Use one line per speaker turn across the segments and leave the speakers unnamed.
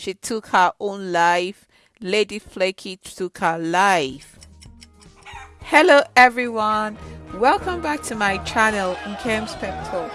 she took her own life. Lady Flaky took her life. Hello everyone, welcome back to my channel Nkem's Pep Talk.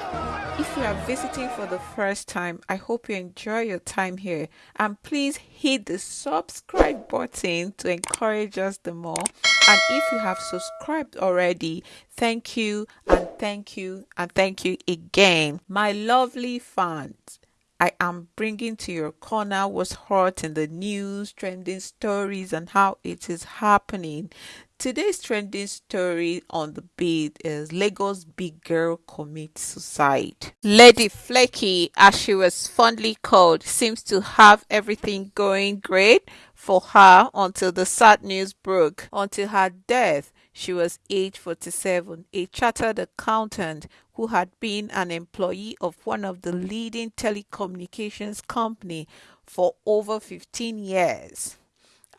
If you are visiting for the first time, I hope you enjoy your time here and please hit the subscribe button to encourage us the more. And if you have subscribed already, thank you and thank you and thank you again. My lovely fans, I am bringing to your corner what's hot in the news, trending stories, and how it is happening. Today's trending story on the beat is Lagos big girl commits suicide. Lady Flaky, as she was fondly called, seems to have everything going great for her until the sad news broke. Until her death, she was age 47, a chartered accountant who had been an employee of one of the leading telecommunications company for over 15 years.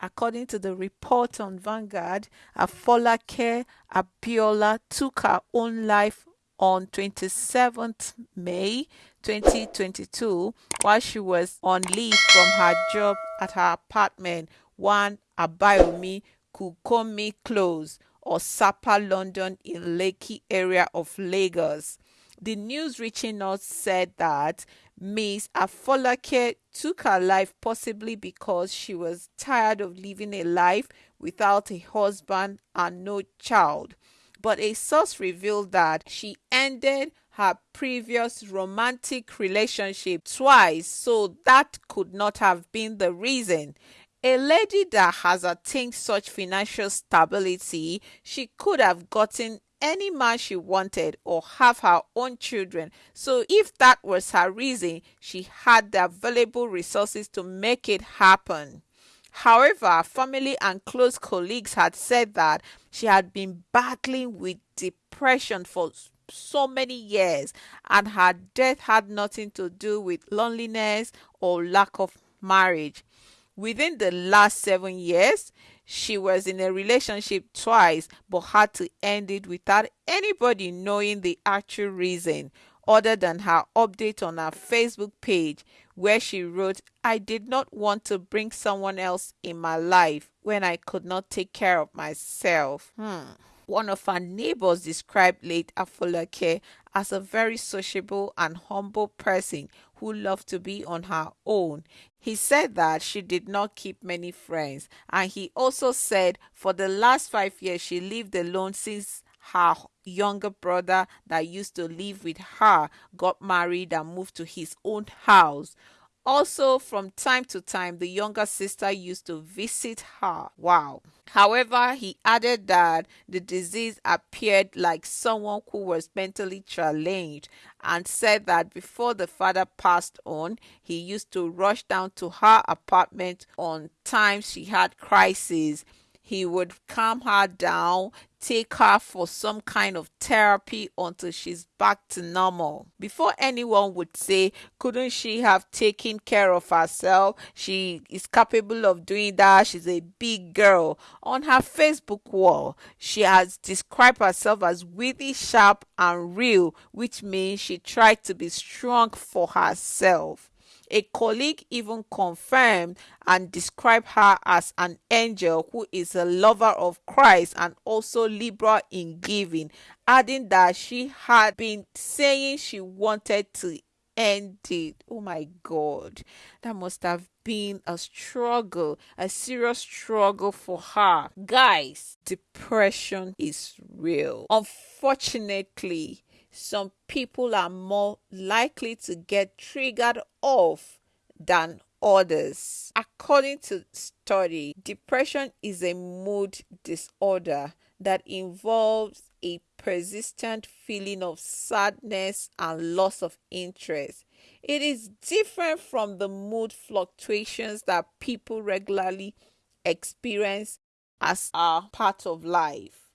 According to the report on Vanguard, Afolake Abiola took her own life on 27th May 2022 while she was on leave from her job at her apartment 1 Abayomi Kukomi Close Osapa, London in Lekki area of Lagos. The news reaching us said that Miss Afolake took her life possibly because she was tired of living a life without a husband and no child. But a source revealed that she ended her previous romantic relationship twice, so that could not have been the reason. A lady that has attained such financial stability, she could have gotten any man she wanted or have her own children. So, if that was her reason, she had the available resources to make it happen. However, family and close colleagues had said that she had been battling with depression for so many years and her death had nothing to do with loneliness or lack of marriage. Within the last seven years, she was in a relationship twice but had to end it without anybody knowing the actual reason other than her update on her Facebook page where she wrote, I did not want to bring someone else in my life when I could not take care of myself. Hmm. One of her neighbors described late Afolake as a very sociable and humble person who loved to be on her own. He said that she did not keep many friends, and he also said for the last five years she lived alone since her younger brother that used to live with her got married and moved to his own house. Also, from time to time, the younger sister used to visit her. Wow. However, he added that the disease appeared like someone who was mentally challenged and said that before the father passed on, he used to rush down to her apartment on times she had crises he would calm her down, take her for some kind of therapy until she's back to normal. Before anyone would say, couldn't she have taken care of herself? She is capable of doing that. She's a big girl. On her Facebook wall, she has described herself as witty, sharp, and real, which means she tried to be strong for herself. A colleague even confirmed and described her as an angel who is a lover of Christ and also liberal in giving, adding that she had been saying she wanted to end it. Oh my God, that must have been a struggle, a serious struggle for her. Guys, depression is real. Unfortunately, some people are more likely to get triggered off than others. According to study, depression is a mood disorder that involves a persistent feeling of sadness and loss of interest. It is different from the mood fluctuations that people regularly experience as a part of life.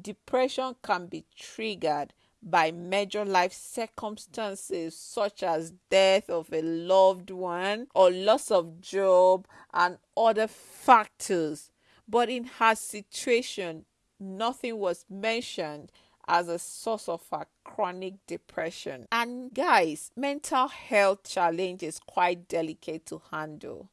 Depression can be triggered by major life circumstances such as death of a loved one or loss of job and other factors. But in her situation, nothing was mentioned as a source of her chronic depression. And guys, mental health challenge is quite delicate to handle.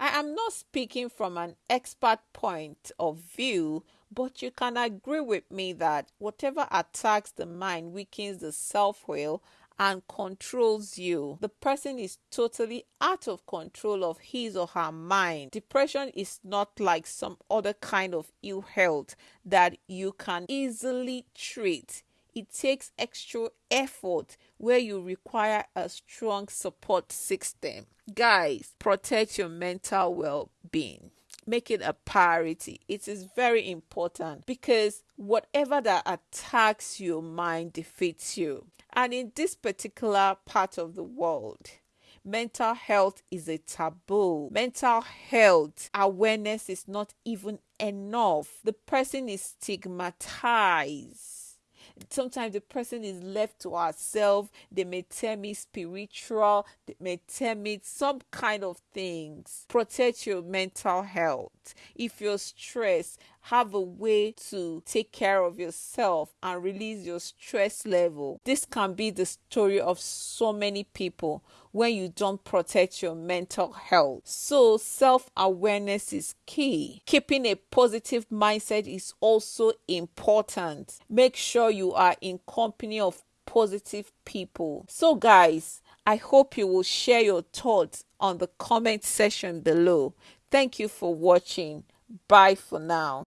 I am not speaking from an expert point of view, but you can agree with me that whatever attacks the mind weakens the self will and controls you. The person is totally out of control of his or her mind. Depression is not like some other kind of ill health that you can easily treat. It takes extra effort where you require a strong support system. Guys, protect your mental well being make it a priority. It is very important because whatever that attacks your mind defeats you. And in this particular part of the world, mental health is a taboo. Mental health awareness is not even enough. The person is stigmatized sometimes the person is left to herself. They may tell me spiritual, they may tell me some kind of things. Protect your mental health. If you're stressed, have a way to take care of yourself and release your stress level. This can be the story of so many people when you don't protect your mental health. So, self awareness is key. Keeping a positive mindset is also important. Make sure you are in company of positive people. So, guys, I hope you will share your thoughts on the comment section below. Thank you for watching. Bye for now.